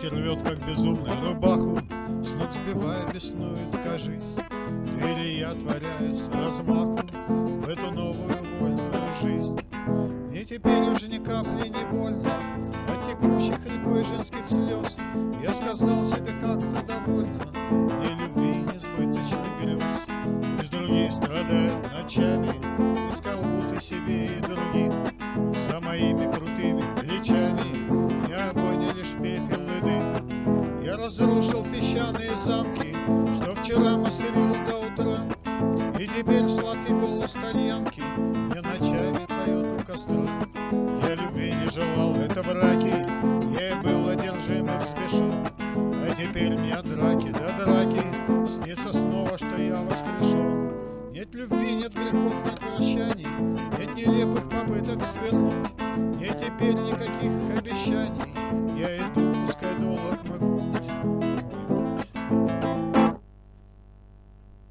Ветер рвет, как безумный, рубаху, С ног сбивая беснует, кажись. Или я творяю с размаху В эту новую вольную жизнь. Мне теперь уже ни капли не больно От текущих рекой женских слез. Я сказал себе как-то довольно, Мне любви несбыточных грез. Пусть другие страдают ночами, Искал будто себе и другим, За моими крутыми разрушил песчаные замки, Что вчера мастерил до утра, И теперь сладкий голос кальянки Мне ночами поет у костра. Я любви не желал, это браки, Я и был одержим и взбешен, А теперь мне драки, да драки, Снится снова, что я воскрешен. Нет любви, нет грехов, нет прощаний, Нет нелепых попыток свернуть, Нет теперь обещаний,